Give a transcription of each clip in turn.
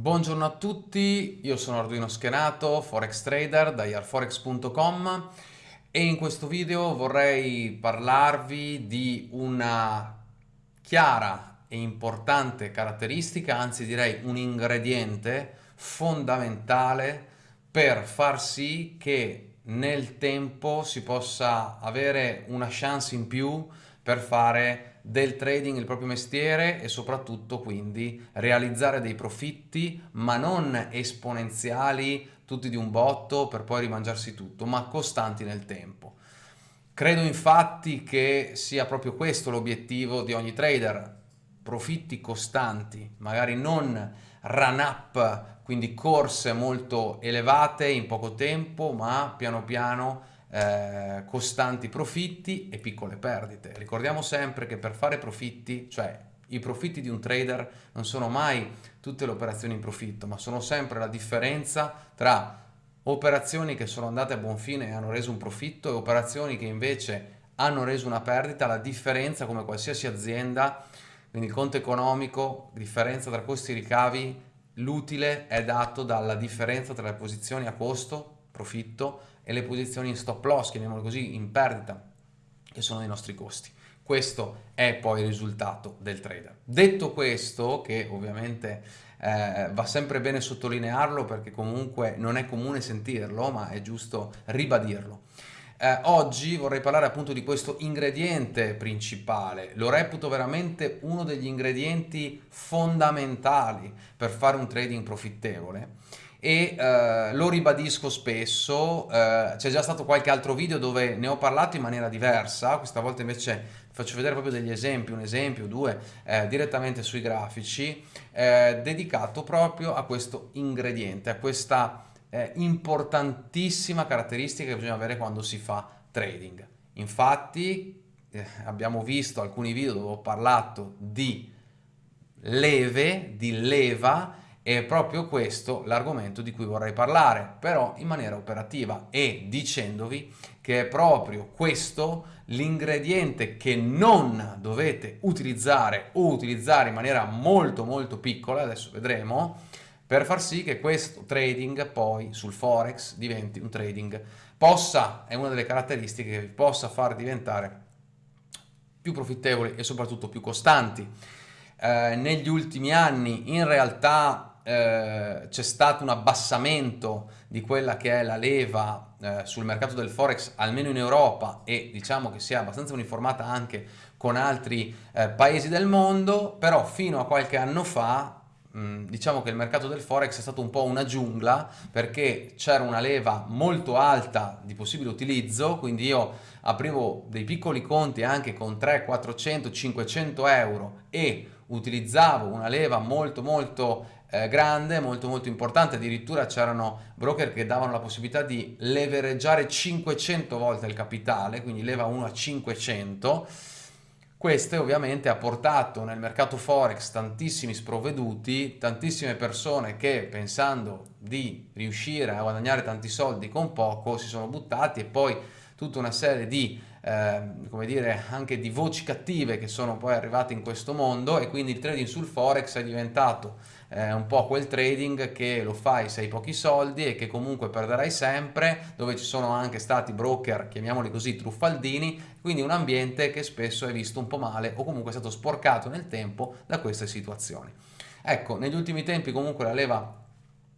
Buongiorno a tutti, io sono Arduino Schenato, Forex Trader da yarforex.com e in questo video vorrei parlarvi di una chiara e importante caratteristica, anzi direi un ingrediente fondamentale per far sì che nel tempo si possa avere una chance in più per fare del trading il proprio mestiere e soprattutto quindi realizzare dei profitti ma non esponenziali tutti di un botto per poi rimangiarsi tutto ma costanti nel tempo. Credo infatti che sia proprio questo l'obiettivo di ogni trader, profitti costanti, magari non run up, quindi corse molto elevate in poco tempo ma piano piano eh, costanti profitti e piccole perdite. Ricordiamo sempre che per fare profitti, cioè i profitti di un trader non sono mai tutte le operazioni in profitto, ma sono sempre la differenza tra operazioni che sono andate a buon fine e hanno reso un profitto e operazioni che invece hanno reso una perdita, la differenza come qualsiasi azienda, quindi il conto economico, differenza tra costi e ricavi, l'utile è dato dalla differenza tra le posizioni a costo, profitto, e le posizioni in stop loss, chiamiamolo così, in perdita, che sono i nostri costi. Questo è poi il risultato del trader. Detto questo, che ovviamente eh, va sempre bene sottolinearlo perché comunque non è comune sentirlo, ma è giusto ribadirlo. Eh, oggi vorrei parlare appunto di questo ingrediente principale, lo reputo veramente uno degli ingredienti fondamentali per fare un trading profittevole e eh, lo ribadisco spesso, eh, c'è già stato qualche altro video dove ne ho parlato in maniera diversa, questa volta invece faccio vedere proprio degli esempi, un esempio, due, eh, direttamente sui grafici, eh, dedicato proprio a questo ingrediente, a questa eh, importantissima caratteristica che bisogna avere quando si fa trading. Infatti eh, abbiamo visto alcuni video dove ho parlato di leve, di leva, è proprio questo l'argomento di cui vorrei parlare, però in maniera operativa e dicendovi che è proprio questo l'ingrediente che non dovete utilizzare o utilizzare in maniera molto molto piccola, adesso vedremo, per far sì che questo trading poi sul forex diventi un trading possa, è una delle caratteristiche che vi possa far diventare più profittevoli e soprattutto più costanti. Eh, negli ultimi anni in realtà eh, c'è stato un abbassamento di quella che è la leva eh, sul mercato del forex almeno in Europa e diciamo che sia abbastanza uniformata anche con altri eh, paesi del mondo però fino a qualche anno fa mh, diciamo che il mercato del forex è stato un po' una giungla perché c'era una leva molto alta di possibile utilizzo quindi io aprivo dei piccoli conti anche con 3, 400, 500 euro e utilizzavo una leva molto molto eh, grande, molto molto importante, addirittura c'erano broker che davano la possibilità di levereggiare 500 volte il capitale, quindi leva 1 a 500, questo ovviamente ha portato nel mercato forex tantissimi sprovveduti, tantissime persone che pensando di riuscire a guadagnare tanti soldi con poco si sono buttati e poi tutta una serie di eh, come dire anche di voci cattive che sono poi arrivate in questo mondo e quindi il trading sul forex è diventato eh, un po' quel trading che lo fai se hai pochi soldi e che comunque perderai sempre, dove ci sono anche stati broker, chiamiamoli così, truffaldini, quindi un ambiente che spesso è visto un po' male o comunque è stato sporcato nel tempo da queste situazioni. Ecco, negli ultimi tempi comunque la leva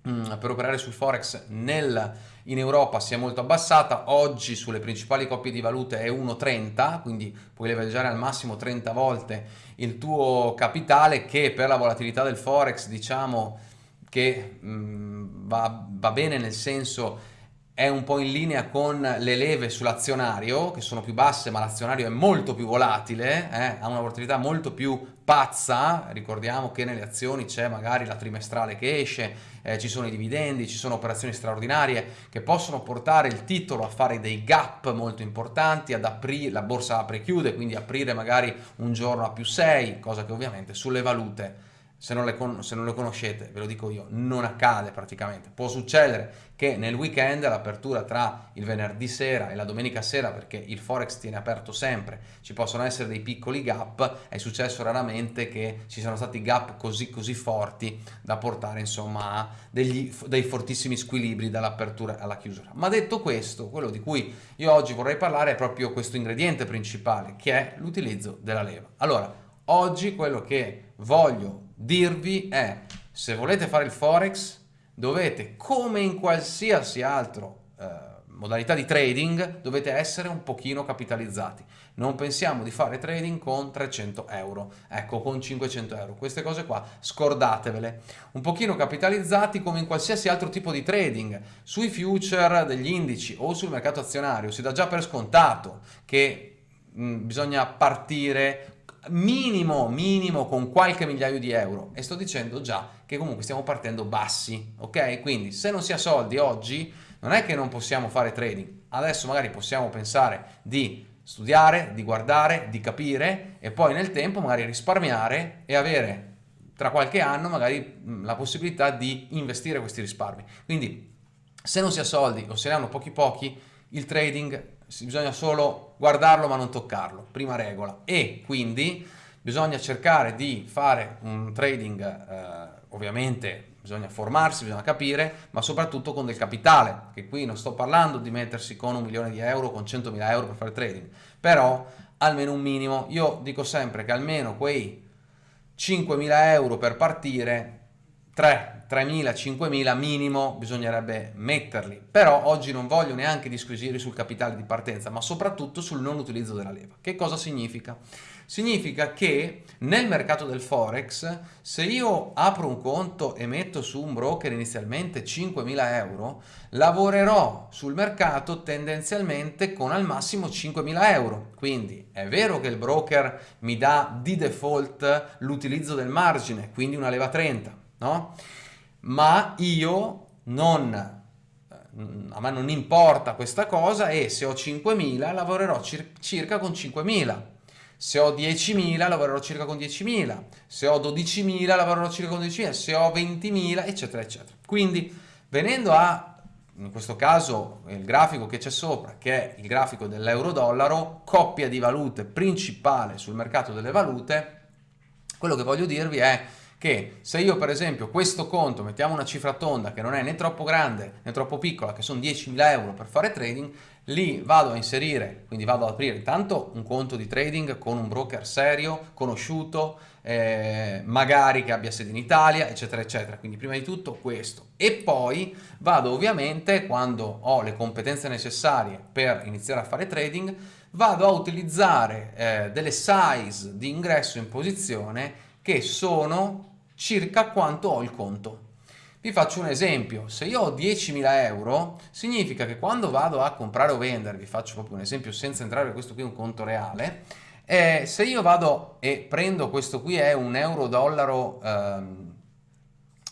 per operare sul forex nel, in Europa si è molto abbassata, oggi sulle principali coppie di valute è 1,30, quindi puoi leveraggiare al massimo 30 volte il tuo capitale che per la volatilità del forex diciamo che mh, mm, va, va bene nel senso è un po' in linea con le leve sull'azionario, che sono più basse, ma l'azionario è molto più volatile, eh? ha una volatilità molto più pazza, ricordiamo che nelle azioni c'è magari la trimestrale che esce, eh, ci sono i dividendi, ci sono operazioni straordinarie che possono portare il titolo a fare dei gap molto importanti, ad aprire, la borsa apre e chiude, quindi aprire magari un giorno a più 6, cosa che ovviamente sulle valute se non, le se non le conoscete, ve lo dico io, non accade praticamente. Può succedere che nel weekend, l'apertura tra il venerdì sera e la domenica sera, perché il Forex tiene aperto sempre, ci possono essere dei piccoli gap, è successo raramente che ci siano stati gap così, così forti da portare insomma a degli, dei fortissimi squilibri dall'apertura alla chiusura. Ma detto questo, quello di cui io oggi vorrei parlare è proprio questo ingrediente principale, che è l'utilizzo della leva. Allora, oggi quello che voglio dirvi è se volete fare il forex dovete come in qualsiasi altro eh, modalità di trading dovete essere un pochino capitalizzati. Non pensiamo di fare trading con 300 euro. Ecco con 500 euro. Queste cose qua scordatevele. Un pochino capitalizzati come in qualsiasi altro tipo di trading. Sui future degli indici o sul mercato azionario si dà già per scontato che mh, bisogna partire minimo, minimo con qualche migliaio di euro e sto dicendo già che comunque stiamo partendo bassi, ok? Quindi se non si ha soldi oggi non è che non possiamo fare trading, adesso magari possiamo pensare di studiare, di guardare, di capire e poi nel tempo magari risparmiare e avere tra qualche anno magari la possibilità di investire questi risparmi. Quindi se non si ha soldi o se ne hanno pochi pochi, il trading bisogna solo guardarlo ma non toccarlo, prima regola. E quindi bisogna cercare di fare un trading, eh, ovviamente bisogna formarsi, bisogna capire, ma soprattutto con del capitale, che qui non sto parlando di mettersi con un milione di euro, con 100.000 euro per fare trading, però almeno un minimo, io dico sempre che almeno quei 5.000 euro per partire 3, 3.000, 5.000 minimo bisognerebbe metterli, però oggi non voglio neanche disquisire sul capitale di partenza, ma soprattutto sul non utilizzo della leva. Che cosa significa? Significa che nel mercato del Forex, se io apro un conto e metto su un broker inizialmente 5.000 euro, lavorerò sul mercato tendenzialmente con al massimo 5.000 euro. Quindi è vero che il broker mi dà di default l'utilizzo del margine, quindi una leva 30, no? Ma io non, a me non importa questa cosa e se ho 5.000 lavorerò cir circa con 5.000. Se ho 10.000 lavorerò circa con 10.000, se ho 12.000 lavorerò circa con 12.000, se ho 20.000 eccetera eccetera. Quindi venendo a in questo caso il grafico che c'è sopra, che è il grafico dell'euro-dollaro, coppia di valute principale sul mercato delle valute, quello che voglio dirvi è che se io per esempio questo conto, mettiamo una cifra tonda che non è né troppo grande né troppo piccola, che sono 10.000 euro per fare trading, lì vado a inserire, quindi vado ad aprire intanto un conto di trading con un broker serio, conosciuto, eh, magari che abbia sede in Italia, eccetera, eccetera. Quindi prima di tutto questo. E poi vado ovviamente, quando ho le competenze necessarie per iniziare a fare trading, vado a utilizzare eh, delle size di ingresso in posizione che sono circa quanto ho il conto. Vi faccio un esempio, se io ho 10.000 euro, significa che quando vado a comprare o vendere, vi faccio proprio un esempio senza entrare, questo qui è un conto reale, eh, se io vado e prendo questo qui è un euro-dollaro ehm,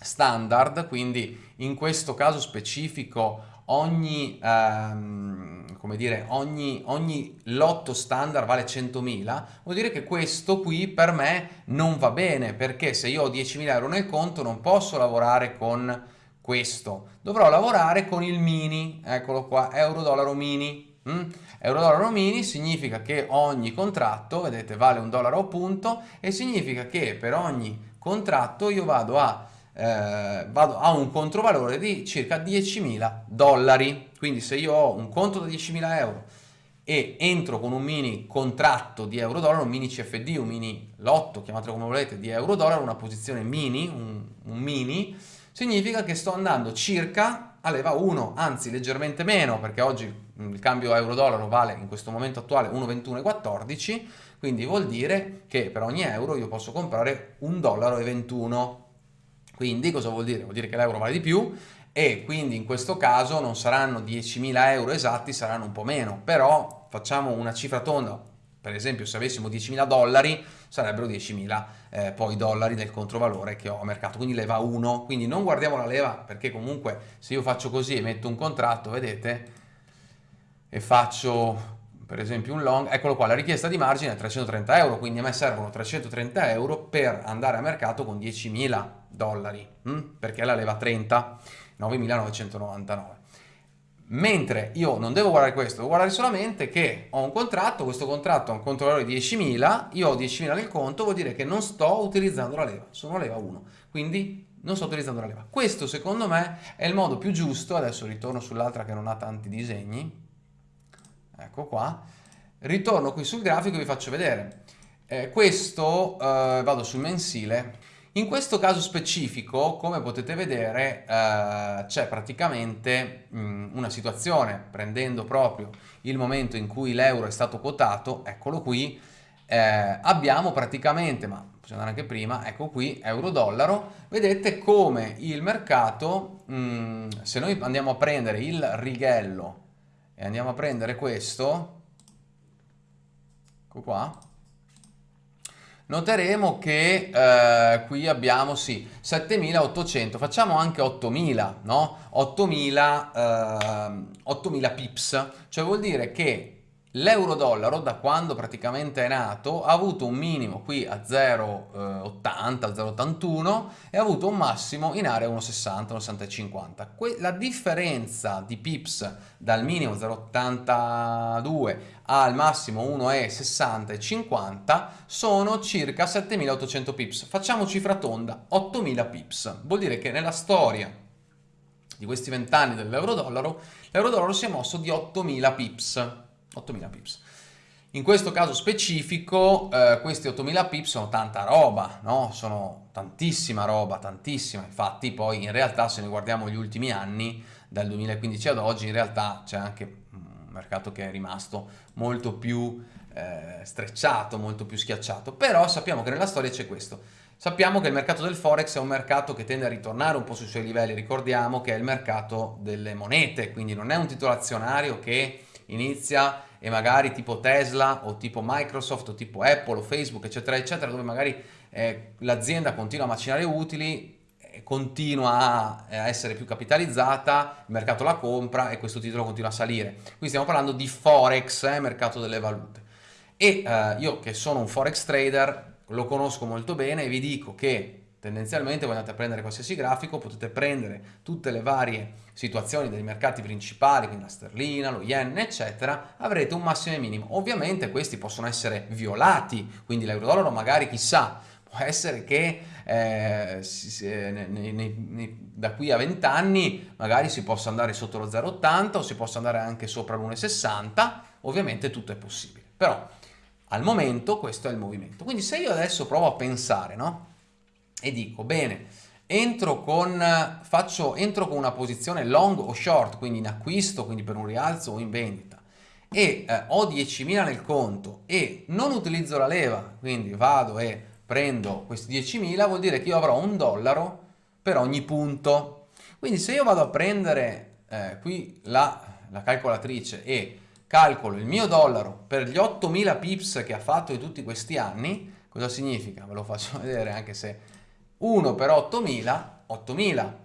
standard, quindi in questo caso specifico ogni, ehm, come dire, ogni, ogni lotto standard vale 100.000, vuol dire che questo qui per me non va bene, perché se io ho 10.000 euro nel conto non posso lavorare con questo, dovrò lavorare con il mini, eccolo qua, euro-dollaro mini. Mm? Euro-dollaro mini significa che ogni contratto, vedete, vale un dollaro a punto e significa che per ogni contratto io vado a eh, vado a un controvalore di circa 10.000 dollari. Quindi se io ho un conto da 10.000 euro e entro con un mini contratto di euro-dollaro, un mini CFD, un mini lotto, chiamatelo come volete, di euro-dollaro, una posizione mini, un, un mini, significa che sto andando circa a leva 1, anzi leggermente meno, perché oggi il cambio euro-dollaro vale in questo momento attuale 1,21,14, quindi vuol dire che per ogni euro io posso comprare un dollaro 21 quindi cosa vuol dire? Vuol dire che l'euro vale di più e quindi in questo caso non saranno 10.000 euro esatti, saranno un po' meno, però facciamo una cifra tonda, per esempio se avessimo 10.000 dollari sarebbero 10.000 eh, poi dollari del controvalore che ho a mercato, quindi leva 1, quindi non guardiamo la leva perché comunque se io faccio così e metto un contratto, vedete, e faccio per esempio un long, eccolo qua, la richiesta di margine è 330 euro, quindi a me servono 330 euro per andare a mercato con 10.000 dollari, hm? perché la leva 30, 9.999. Mentre io non devo guardare questo, devo guardare solamente che ho un contratto, questo contratto ha un conto valore di 10.000, io ho 10.000 nel conto, vuol dire che non sto utilizzando la leva, sono leva 1, quindi non sto utilizzando la leva. Questo secondo me è il modo più giusto, adesso ritorno sull'altra che non ha tanti disegni, ecco qua, ritorno qui sul grafico e vi faccio vedere. Eh, questo, eh, vado sul mensile, in questo caso specifico, come potete vedere, eh, c'è praticamente mh, mm, una situazione, prendendo proprio il momento in cui l'euro è stato quotato, eccolo qui, eh, abbiamo praticamente, ma possiamo andare anche prima, ecco qui, euro-dollaro, vedete come il mercato, mh, mm, se noi andiamo a prendere il righello e andiamo a prendere questo, ecco qua, noteremo che eh, qui abbiamo sì 7800 facciamo anche 8000 no? 8000 eh, 8000 pips. Cioè vuol dire che L'euro-dollaro da quando praticamente è nato ha avuto un minimo qui a 0,80, 0,81 e ha avuto un massimo in area 1,60, 1,60,50. La differenza di pips dal minimo 0,82 al massimo 1,60 e 50 sono circa 7800 pips. Facciamo cifra tonda, 8000 pips. Vuol dire che nella storia di questi 20 anni dell'euro-dollaro, l'euro-dollaro si è mosso di 8000 pips. 8000 pips. In questo caso specifico eh, questi 8000 pips sono tanta roba, no? Sono tantissima roba, tantissima. Infatti poi in realtà se ne guardiamo gli ultimi anni, dal 2015 ad oggi, in realtà c'è anche un mercato che è rimasto molto più eh, strecciato, molto più schiacciato. Però sappiamo che nella storia c'è questo. Sappiamo che il mercato del Forex è un mercato che tende a ritornare un po' sui suoi livelli. Ricordiamo che è il mercato delle monete, quindi non è un titolo azionario che inizia e magari tipo Tesla o tipo Microsoft o tipo Apple o Facebook eccetera eccetera dove magari eh, l'azienda continua a macinare utili continua a, a essere più capitalizzata, il mercato la compra e questo titolo continua a salire. Qui stiamo parlando di Forex, eh, mercato delle valute. E eh, io che sono un Forex trader lo conosco molto bene e vi dico che tendenzialmente voi andate a prendere qualsiasi grafico, potete prendere tutte le varie situazioni dei mercati principali, quindi la sterlina, lo yen, eccetera, avrete un massimo e minimo. Ovviamente questi possono essere violati, quindi l'euro-dollaro magari chissà, può essere che eh, nei, nei, nei, da qui a 20 anni magari si possa andare sotto lo 0,80 o si possa andare anche sopra l'1,60, ovviamente tutto è possibile. Però al momento questo è il movimento. Quindi se io adesso provo a pensare, no? E dico bene entro con, faccio, entro con una posizione long o short quindi in acquisto quindi per un rialzo o in vendita e eh, ho 10.000 nel conto e non utilizzo la leva quindi vado e prendo questi 10.000 vuol dire che io avrò un dollaro per ogni punto quindi se io vado a prendere eh, qui la, la calcolatrice e calcolo il mio dollaro per gli 8.000 pips che ha fatto di tutti questi anni cosa significa? ve lo faccio vedere anche se 1 per 8000, 8000.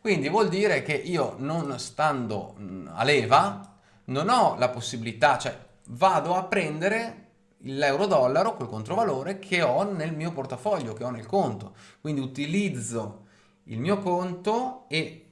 Quindi vuol dire che io non stando a leva non ho la possibilità, cioè vado a prendere l'euro-dollaro, quel controvalore che ho nel mio portafoglio, che ho nel conto. Quindi utilizzo il mio conto e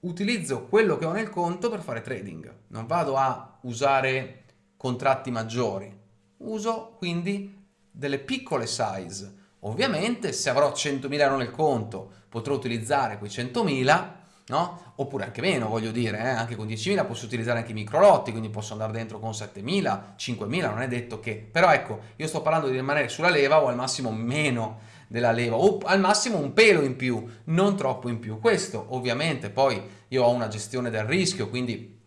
utilizzo quello che ho nel conto per fare trading. Non vado a usare contratti maggiori. Uso quindi delle piccole size Ovviamente se avrò 100.000 euro nel conto potrò utilizzare quei 100.000, no? Oppure anche meno, voglio dire, eh? anche con 10.000 posso utilizzare anche i microlotti, quindi posso andare dentro con 7.000, 5.000, non è detto che... Però ecco, io sto parlando di rimanere sulla leva o al massimo meno della leva, o al massimo un pelo in più, non troppo in più. Questo ovviamente poi io ho una gestione del rischio, quindi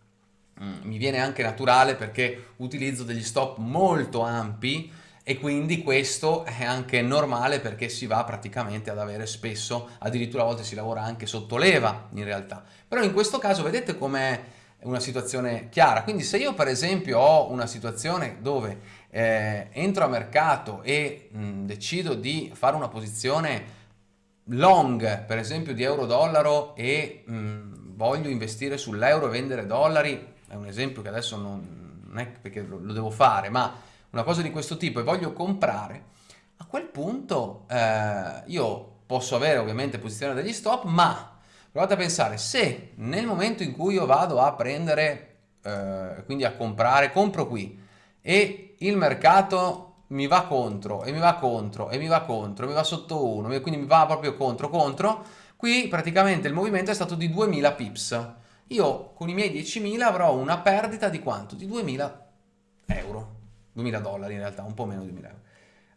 mm, mi viene anche naturale perché utilizzo degli stop molto ampi, e quindi questo è anche normale perché si va praticamente ad avere spesso, addirittura a volte si lavora anche sotto leva in realtà. Però in questo caso vedete com'è una situazione chiara, quindi se io per esempio ho una situazione dove eh, entro a mercato e mh, decido di fare una posizione long per esempio di euro-dollaro e mh, voglio investire sull'euro e vendere dollari, è un esempio che adesso non, non è perché lo, lo devo fare, ma una cosa di questo tipo e voglio comprare, a quel punto eh, io posso avere ovviamente posizione degli stop, ma provate a pensare, se nel momento in cui io vado a prendere, eh, quindi a comprare, compro qui e il mercato mi va contro e mi va contro e mi va contro, mi va sotto 1, quindi mi va proprio contro contro, qui praticamente il movimento è stato di 2000 pips. Io con i miei 10.000 avrò una perdita di quanto? Di 2000 euro, 2000 dollari in realtà, un po' meno di 2000 euro.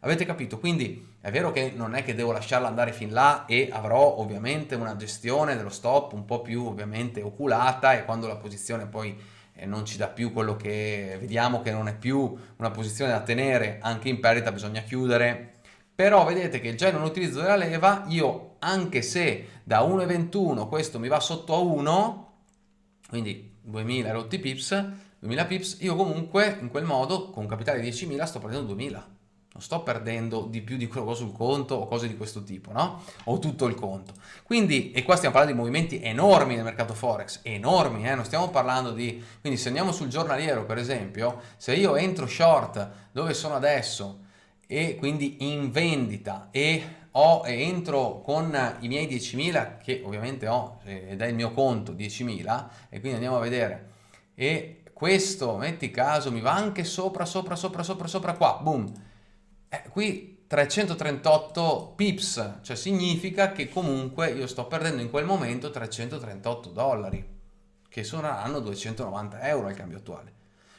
Avete capito? Quindi è vero che non è che devo lasciarla andare fin là e avrò ovviamente una gestione dello stop un po' più ovviamente oculata e quando la posizione poi eh, non ci dà più quello che vediamo che non è più una posizione da tenere, anche in perdita bisogna chiudere. Però vedete che già in un utilizzo della leva io anche se da 1,21 questo mi va sotto a 1, quindi 2000 rotti pips, 2000 pips, io comunque in quel modo con un capitale di 10.000 sto prendendo 2000 non sto perdendo di più di quello che ho sul conto o cose di questo tipo, no? O tutto il conto. Quindi, e qua stiamo parlando di movimenti enormi nel mercato Forex, enormi, eh? non stiamo parlando di... Quindi se andiamo sul giornaliero, per esempio, se io entro short dove sono adesso e quindi in vendita e ho, entro con i miei 10.000 che ovviamente ho ed è il mio conto 10.000 e quindi andiamo a vedere e questo metti caso mi va anche sopra sopra sopra sopra sopra qua boom eh, qui 338 pips, cioè significa che comunque io sto perdendo in quel momento 338 dollari, che saranno 290 euro al cambio attuale.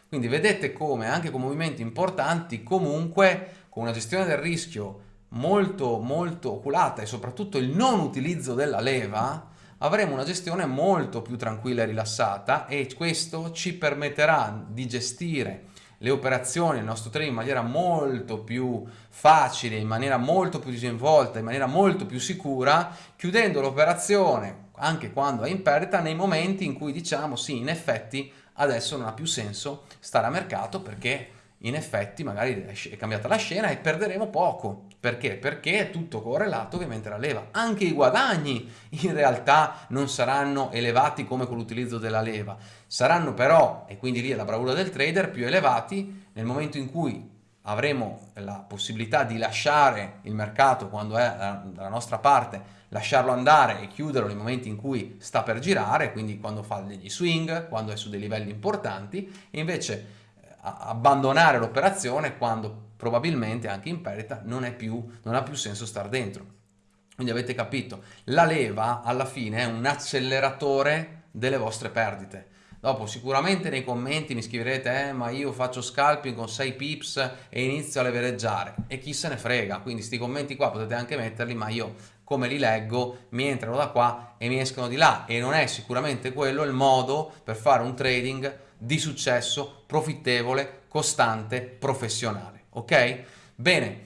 Quindi vedete come anche con movimenti importanti, comunque con una gestione del rischio molto molto oculata e soprattutto il non utilizzo della leva, avremo una gestione molto più tranquilla e rilassata e questo ci permetterà di gestire le operazioni, il nostro trading in maniera molto più facile, in maniera molto più disinvolta, in maniera molto più sicura, chiudendo l'operazione anche quando è in perdita nei momenti in cui diciamo sì, in effetti adesso non ha più senso stare a mercato perché in effetti magari è cambiata la scena e perderemo poco. Perché? Perché è tutto correlato ovviamente alla leva. Anche i guadagni in realtà non saranno elevati come con l'utilizzo della leva. Saranno però, e quindi lì è la bravura del trader, più elevati nel momento in cui avremo la possibilità di lasciare il mercato quando è dalla nostra parte, lasciarlo andare e chiuderlo nei momenti in cui sta per girare, quindi quando fa degli swing, quando è su dei livelli importanti, e invece abbandonare l'operazione quando probabilmente anche in perdita non, più, non ha più senso stare dentro. Quindi avete capito, la leva alla fine è un acceleratore delle vostre perdite. Dopo sicuramente nei commenti mi scriverete eh, ma io faccio scalping con 6 pips e inizio a levereggiare e chi se ne frega, quindi questi commenti qua potete anche metterli ma io come li leggo mi entrano da qua e mi escono di là e non è sicuramente quello il modo per fare un trading di successo, profittevole, costante, professionale. Ok? Bene,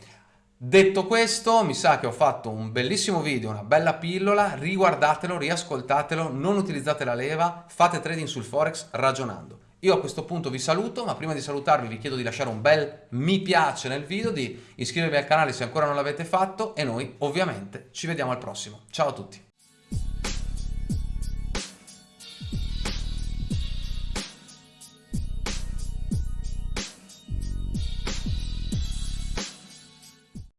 detto questo mi sa che ho fatto un bellissimo video, una bella pillola, riguardatelo, riascoltatelo, non utilizzate la leva, fate trading sul Forex ragionando. Io a questo punto vi saluto, ma prima di salutarvi vi chiedo di lasciare un bel mi piace nel video, di iscrivervi al canale se ancora non l'avete fatto e noi ovviamente ci vediamo al prossimo. Ciao a tutti!